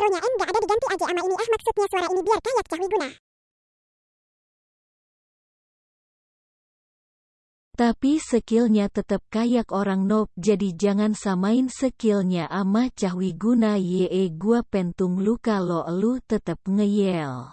intronya N nggak ada diganti aja sama ini ah maksudnya suara ini biar kayak cahwi guna. Tapi skillnya tetep kayak orang noob jadi jangan samain skillnya ama cahwi guna ye gua pentung lu kalau lu tetep ngeyel.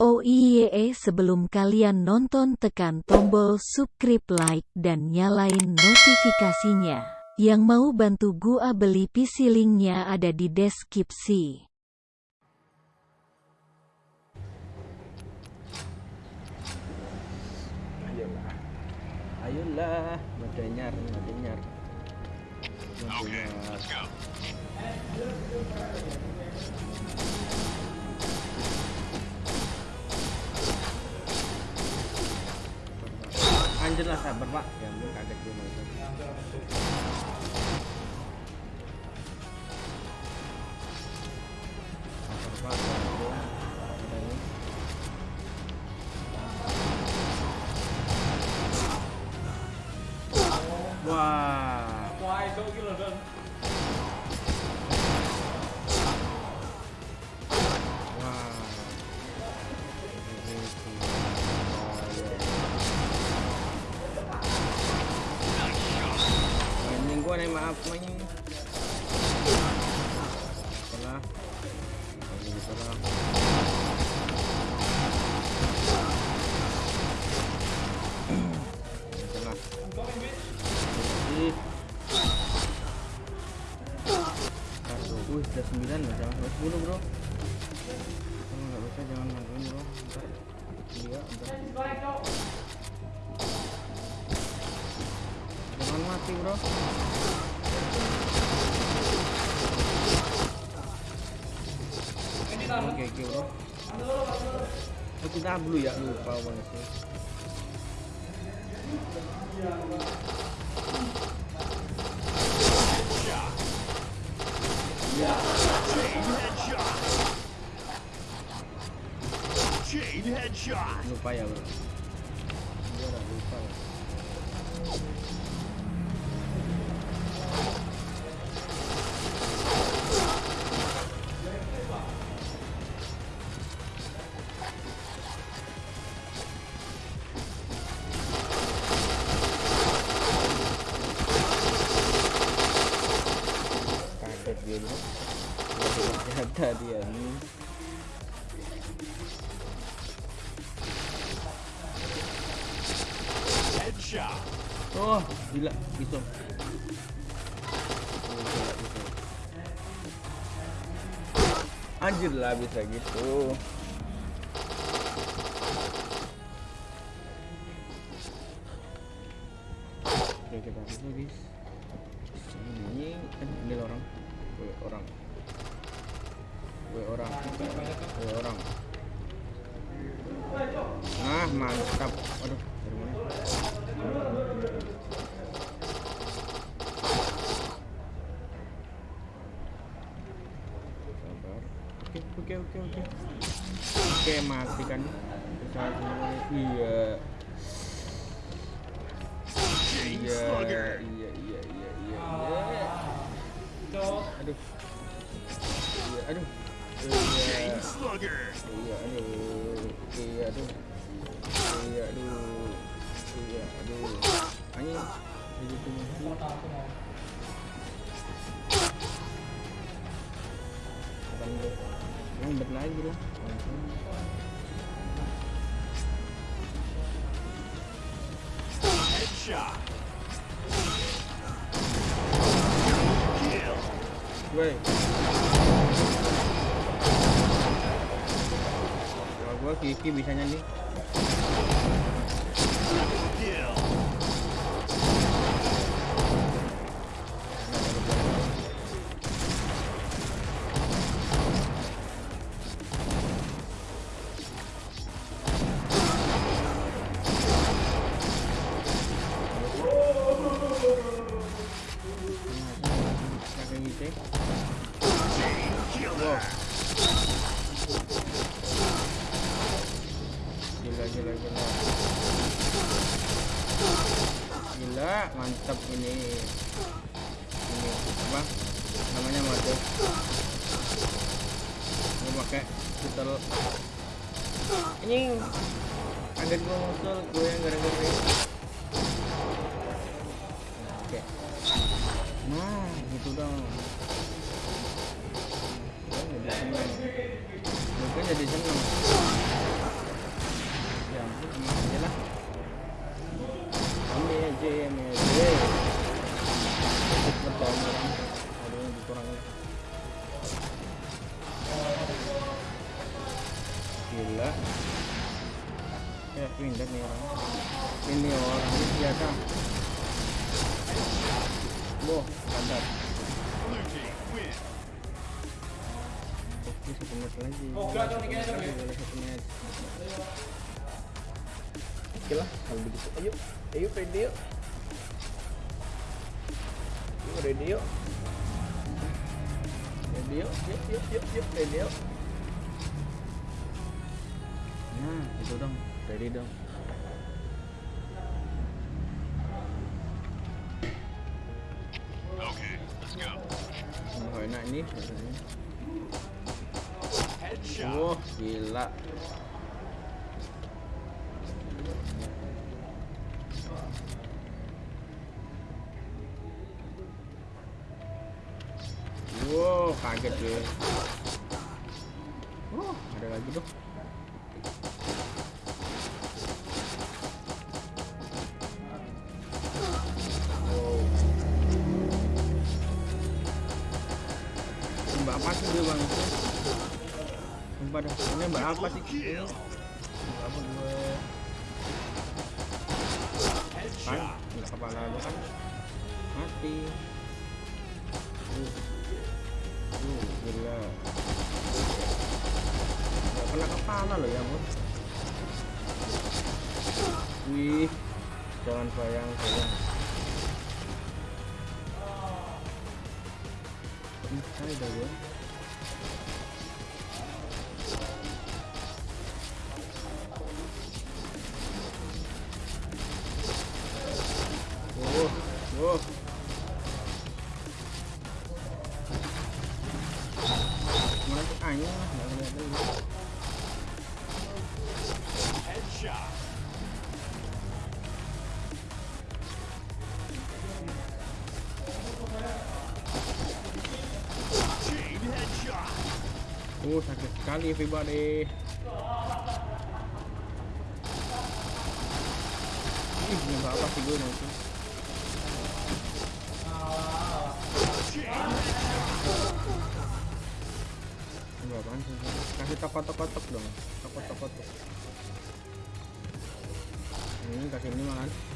Oh iya sebelum kalian nonton tekan tombol subscribe like dan nyalain notifikasinya. Yang mau bantu gua beli PC linknya ada di deskripsi. ayolah ayolah madanyar madanyar madanyar anjir lah sabar pak ya ampun kaget gue mau itu sabar pak sabar. Ada ini. Wah. Wah, itu gila dan main. Salah. Lagi salah. Salah. Ih. Satu, wih, udah sembilan loh, jangan sampai sepuluh bro. Kalau nggak bisa jangan bantuin bro. Ntar iya, ntar. Jangan mati bro. Oke bro. Oh, kita dulu ya lupa banget headshot. Lupa ya bro. Tidak dia nih. Oh, gila, bisa. Anjir lah bisa gitu. Oke, kita habis. Ini ini orang. Orang. Gue orang. Gue orang. Nah, mantap. Aduh, dari mana? sabar oke oke oke oke oke mati kan bisa semuanya iya iya iya iya iya iya aduh iya aduh iya aduh. Iya aduh. Iya aduh. Iya aduh. Anjing. Jadi tumbuh Bukan bro. Yang bet lagi bro Headshot. Kill. Gue Kiki bisanya nih Kill. Gila gila gila mantap ini. Ini apa namanya mode. Pakai pistol anjing kaget gua musuh gue yang gara-gara ini. oke. Nah gitu dong. Gua jadi seneng. Mungkin jadi seneng pindah nih orang ini orang ini biasa Boh, mantap. Oke, satu match lagi. Satu match. Oke lah, kalau begitu. Ayo, ayo ready yuk. Ready yuk. Ready yuk, yuk, yuk, yuk, yuk, ready yuk. Nah, itu dong, ready dong. Okay, let's go. Oh, enak rasanya. Wah, gila. Wow, kaget gue. Wah, ada lagi tuh. Ini? Ini Kill. Gue? Kan, kepala lu kan mati. Uh, uh, gila. Kena kepala ya bos. Wih, jangan bayang bayang. Bisa dah gue. Sekali everybody. Ih, ini apa sih gue nanti? Ini apaan sih? Kasih tokot-tokot dong. Tokot-tokot. Ini kasih ini makan.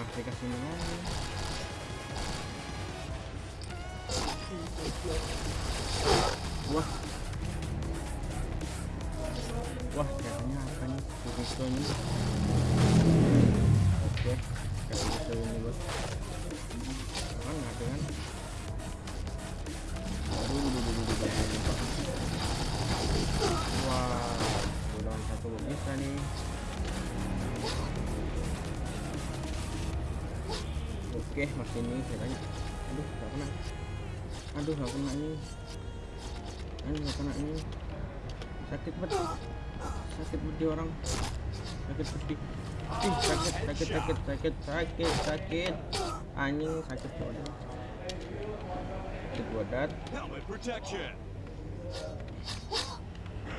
Masih kasih makan. Wah. Wah, katanya apa nih? Ini. Oke, kasih pisau ini bos. Kan nggak kan? Aduh, duh, duh, duh, duh, duh, duh. Wah, udah satu bisa nih. Oke, masih ini katanya. Aduh, nggak kena. Aduh, nggak kena ini. Aduh, nggak kena ini. Sakit banget. Sakit banget di orang. Sakit pedih. Ih, sakit, sakit, sakit, sakit, sakit, sakit. Anjing sakit banget. Sakit.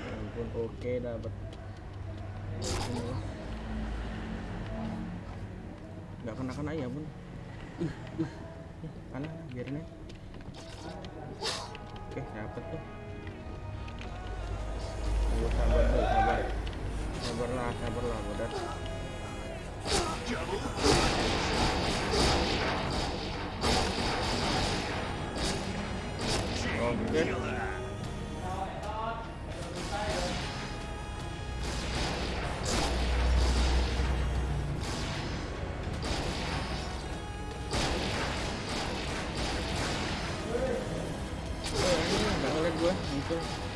Ya ampun, oke dapat. Ini. Nggak kena kena ya bun. Aja. Oke, dapat tuh. Ayo sabar deh, sabar. Sabarlah. Double. Oke. Killer. Gue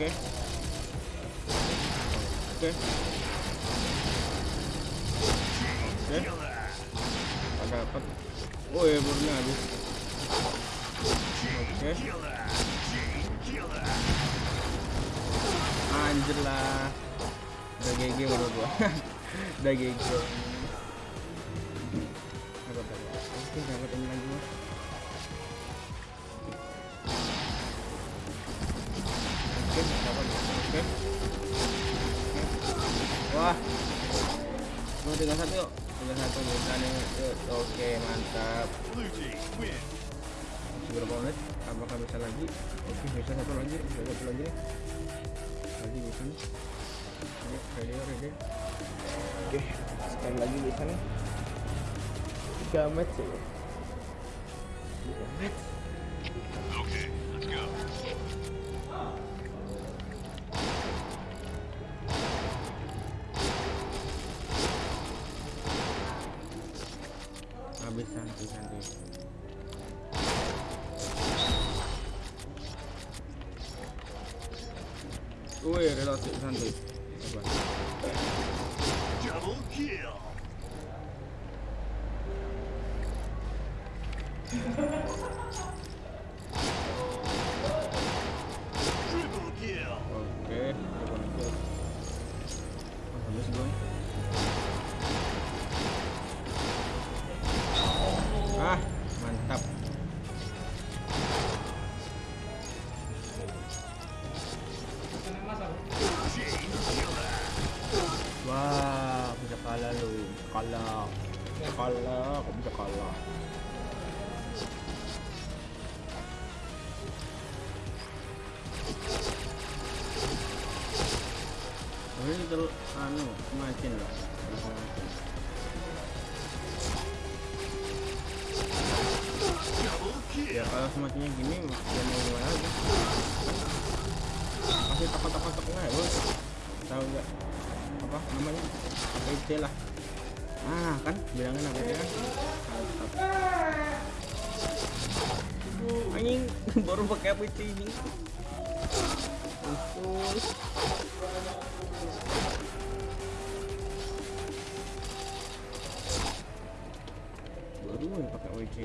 Oke. Oke. Oke. Ada apa? Oh ya, burnya habis. Oke. Killer. Anjir lah. Udah GG menurut gua. Udah GG. Wah. Mau satu yuk. Tiga satu. Yuk. Oke, mantap. Berapa menit? Apakah bisa lagi? Oke, bisa satu lagi. Bisa satu lagi. Lagi bisa nih. Ready. Oke, sekali lagi bisa nih. Tiga match ya. Match. Okay, let's go. Habis santai santai. Wih, reload santai. Coba. Double kill. Ya kalau semakinnya gini, ya mau gimana lagi? Pasti takut-takut nggak ya, bos? Tahu nggak? Apa namanya? APC lah. Ah, kan bilangin kan? Mantap. Anjing, baru pakai APC ini. Usus. Baru ya pakai APC.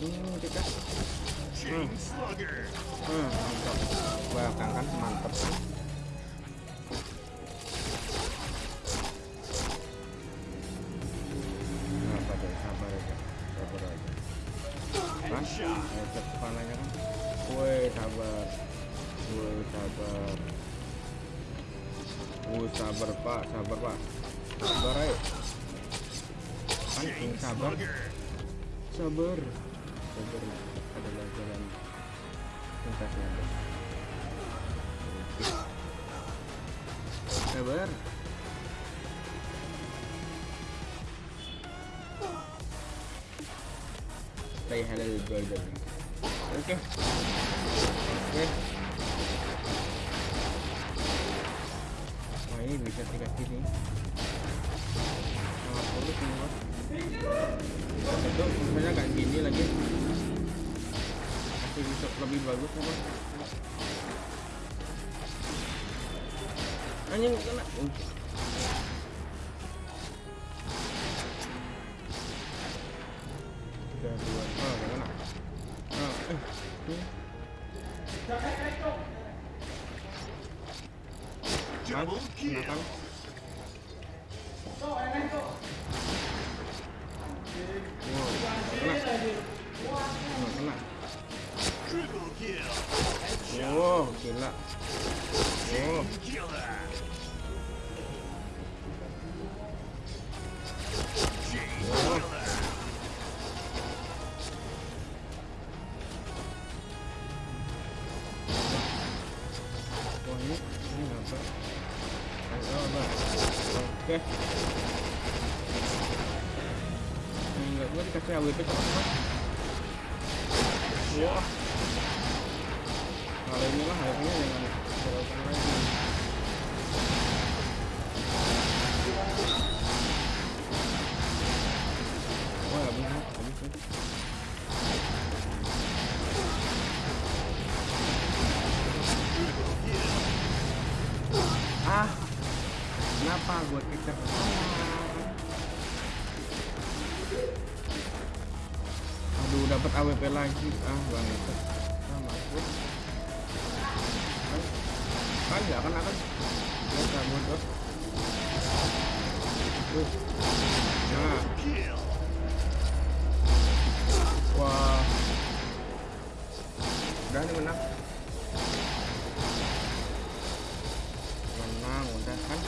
Hmm, kita. Hmm, mantap. Belakang kan mantap deh, sabar aja. Kan? Woi, sabar. Woi, sabar. Sabar pak, sabar pak. Sabar ayo. Kan, ini sabar. sabar sabar adalah jalan pintasnya Anda. Oke. sabar stay hello Jordan oke. Oke. Wah ini bisa dikasih nih sangat ini bos itu misalnya kayak gini lagi masih bisa lebih bagus apa anjing kena. Uh. udah dua. Oh kena. Oh eh Oh, Triple kill. wow gila Wah. Kalau inilah harusnya jangan terlalu lagi. Wah, habis nih, habis nih. Ah, kenapa gue kejar? AWP lagi. Ah banget sama ah, ah, ya, aku kan nggak kan akan ya kamu tuh tuh nah wah. Udah nih menang. Menang udah kan.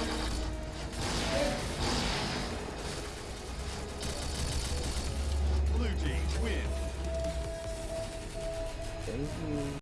mm